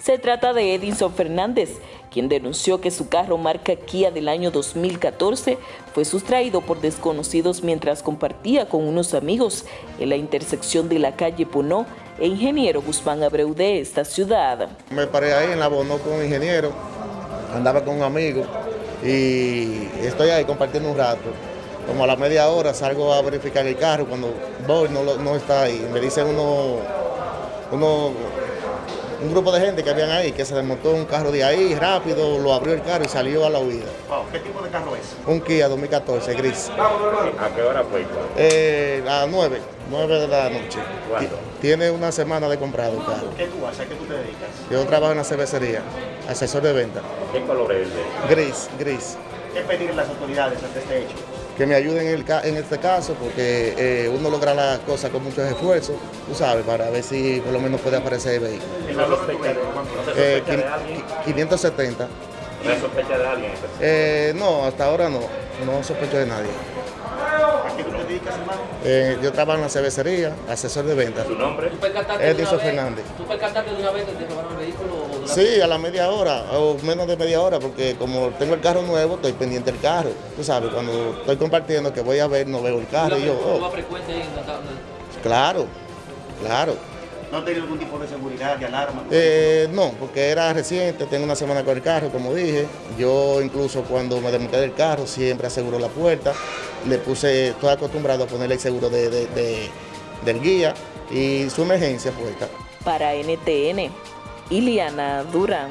Se trata de Edinson Fernández, quien denunció que su carro marca Kia del año 2014 fue sustraído por desconocidos mientras compartía con unos amigos en la intersección de la calle Ponó e Ingeniero Guzmán Abreu de esta ciudad. Me paré ahí en la Bonó con un ingeniero, andaba con un amigo y estoy ahí compartiendo un rato. Como a la media hora salgo a verificar el carro, cuando voy no, no está ahí. Me dicen uno, uno, un grupo de gente que habían ahí que se desmontó un carro de ahí rápido, lo abrió el carro y salió a la huida. Wow, ¿Qué tipo de carro es? Un Kia 2014 gris. ¿A qué hora fue? Eh, a las 9, 9 de la noche. ¿Cuándo? Ti- Tiene una semana de comprado el carro. ¿Qué tú haces? ¿A qué tú te dedicas? Yo trabajo en la cervecería, asesor de venta. ¿Qué color es el de? Gris, gris. ¿Qué pedir las autoridades ante este hecho? Que me ayuden en, el en este caso porque eh, uno logra las cosas con muchos esfuerzos, tú sabes, para ver si por lo menos puede aparecer el vehículo. ¿El ¿No Eh, sospecha de alguien? qui- 570. ¿No sospecha de alguien? Eh, no, hasta ahora no, no sospecho de nadie. Eh, yo trabajo en la cervecería, asesor de venta. ¿Su nombre? ¿Tú percataste de Edison Fernández. ¿Tú percataste de una vez que te robaron el vehículo? o Sí, a la media hora o menos de media hora, porque como tengo el carro nuevo, estoy pendiente del carro. Tú sabes, cuando estoy compartiendo que voy a ver, no veo el ¿Tú carro. la Y yo, oh, vas frecuente ahí en la tabla? claro, claro. ¿No has tenido algún tipo de seguridad, de alarma? Eh, no, porque era reciente, tengo una semana con el carro, como dije. Yo incluso cuando me desmonté del carro siempre aseguro la puerta. Le puse, estoy acostumbrado a ponerle el seguro de, de- de- del guía y su emergencia puesta. Para NTN, Iliana Durán.